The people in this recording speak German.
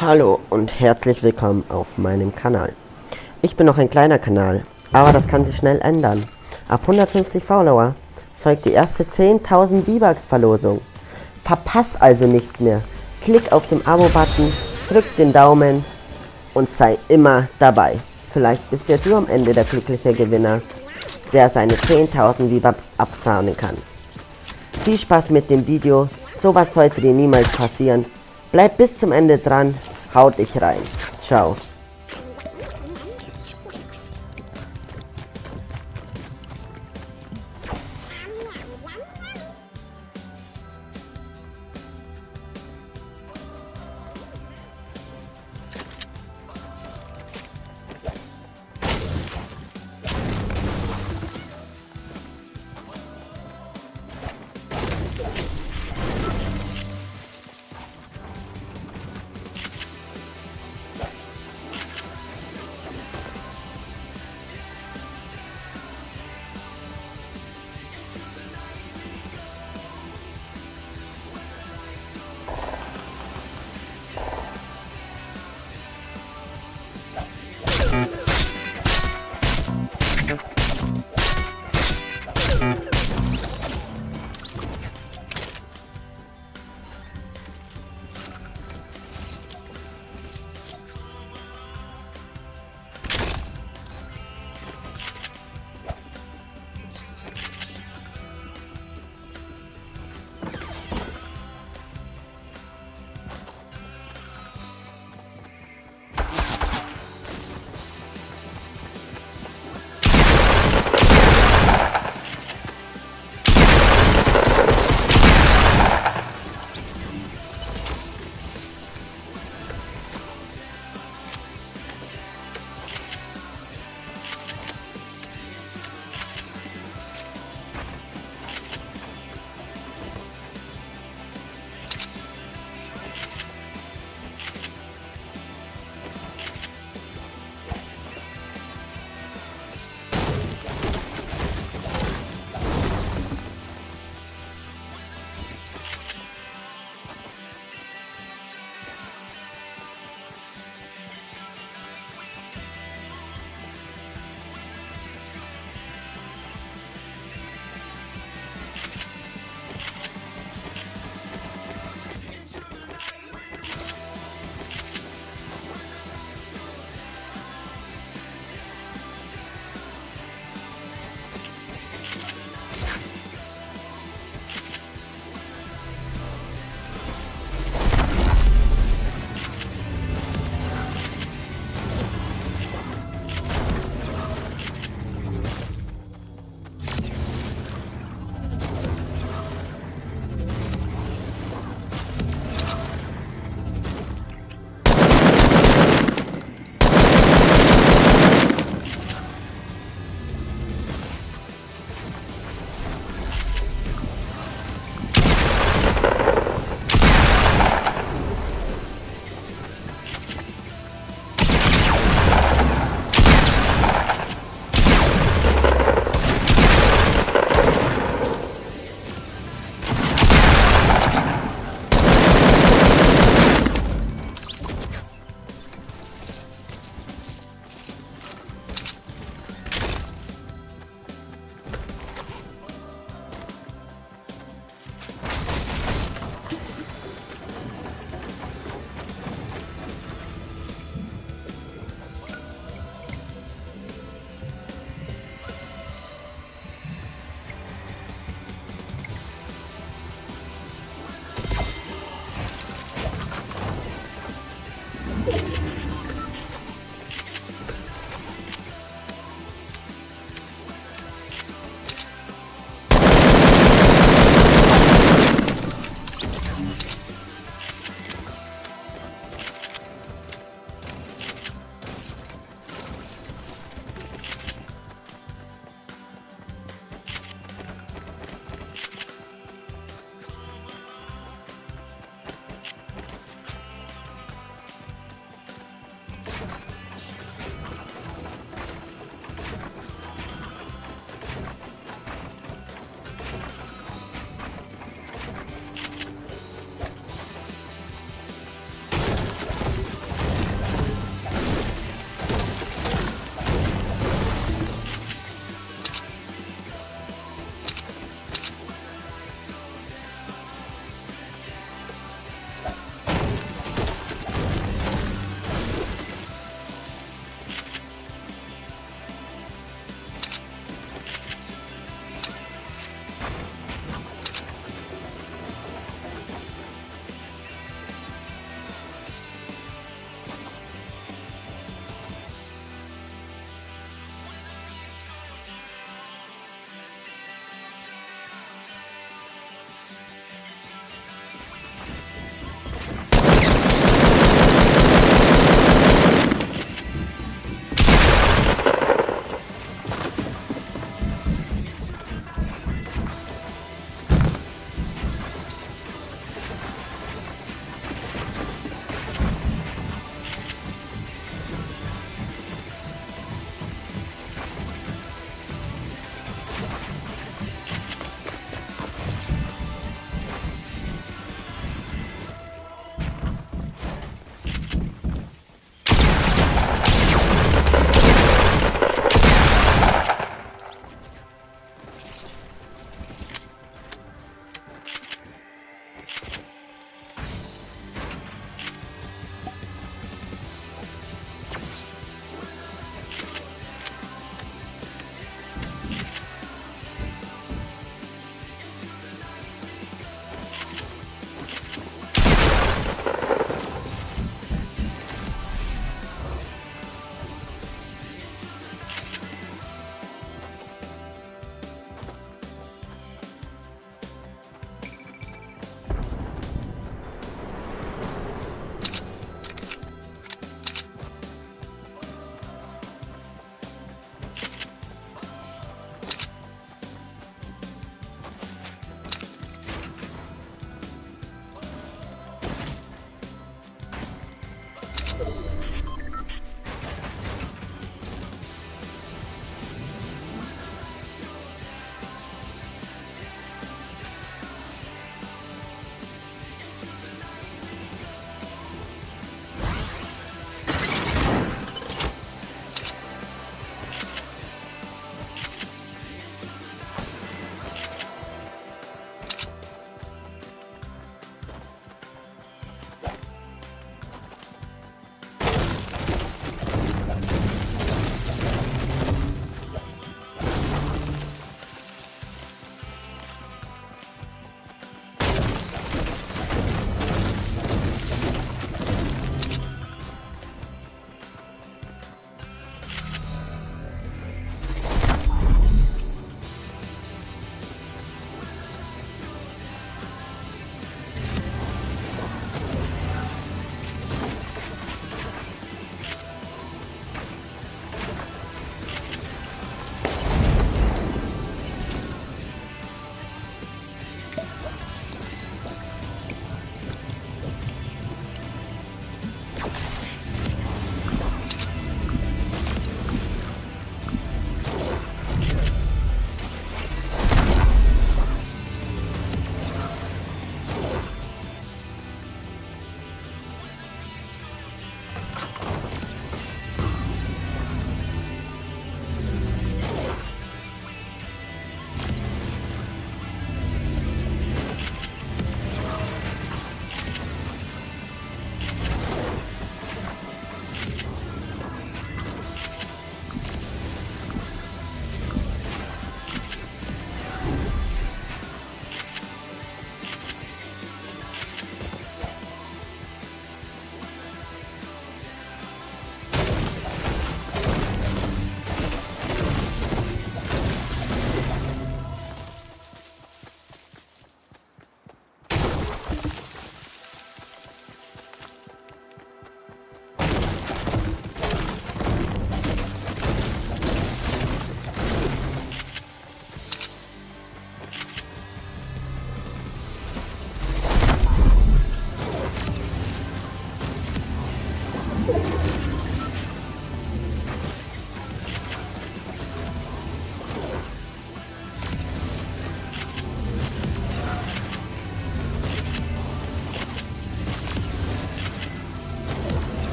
Hallo und herzlich willkommen auf meinem Kanal. Ich bin noch ein kleiner Kanal, aber das kann sich schnell ändern. Ab 150 Follower folgt die erste 10.000 V-Bucks Verlosung. Verpass also nichts mehr. Klick auf den Abo-Button, drück den Daumen und sei immer dabei. Vielleicht bist ja du am Ende der glückliche Gewinner, der seine 10.000 V-Bucks absahnen kann. Viel Spaß mit dem Video, sowas sollte dir niemals passieren. Bleib bis zum Ende dran, haut dich rein. Ciao.